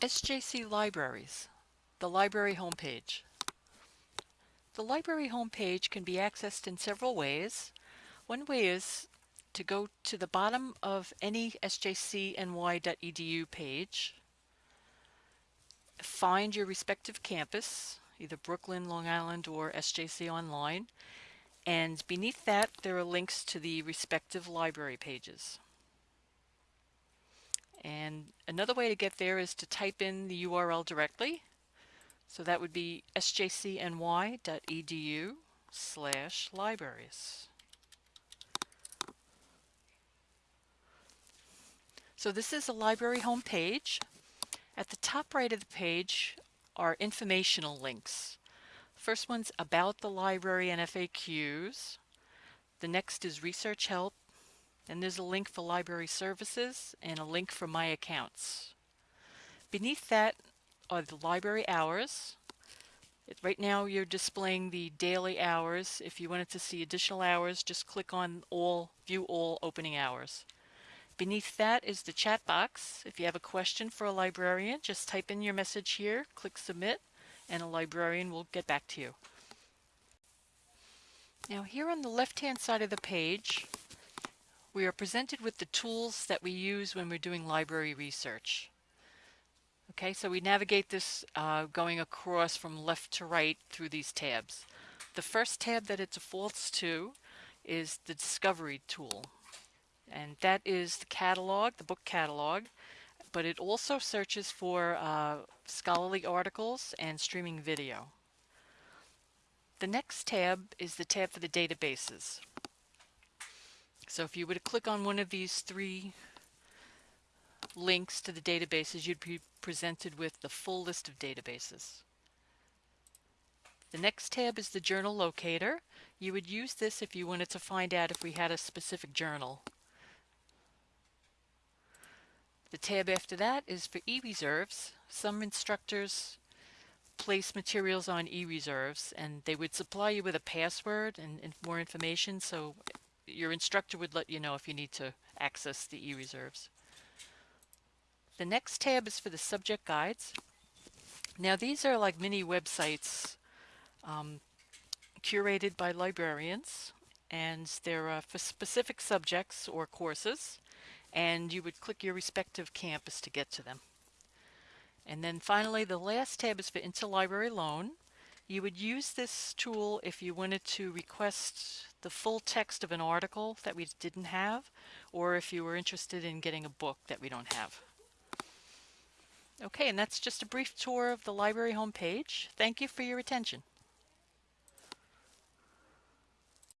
SJC Libraries, the library homepage. The library homepage can be accessed in several ways. One way is to go to the bottom of any sjcny.edu page, find your respective campus, either Brooklyn, Long Island, or SJC Online, and beneath that there are links to the respective library pages. And another way to get there is to type in the URL directly. So that would be sjcny.edu slash libraries. So this is a library home page. At the top right of the page are informational links. First one's about the library and FAQs. The next is research help and there's a link for library services and a link for my accounts. Beneath that are the library hours. Right now you're displaying the daily hours. If you wanted to see additional hours, just click on all, view all opening hours. Beneath that is the chat box. If you have a question for a librarian, just type in your message here, click submit, and a librarian will get back to you. Now here on the left hand side of the page, we are presented with the tools that we use when we're doing library research. Okay, so we navigate this uh, going across from left to right through these tabs. The first tab that it defaults to is the Discovery tool. And that is the catalog, the book catalog, but it also searches for uh, scholarly articles and streaming video. The next tab is the tab for the databases. So if you were to click on one of these three links to the databases, you'd be presented with the full list of databases. The next tab is the journal locator. You would use this if you wanted to find out if we had a specific journal. The tab after that is for e-reserves. Some instructors place materials on e-reserves and they would supply you with a password and, and more information so your instructor would let you know if you need to access the e-reserves. The next tab is for the subject guides. Now these are like mini websites um, curated by librarians and they're uh, for specific subjects or courses and you would click your respective campus to get to them. And then finally the last tab is for interlibrary loan. You would use this tool if you wanted to request the full text of an article that we didn't have, or if you were interested in getting a book that we don't have. Okay, and that's just a brief tour of the library homepage. Thank you for your attention.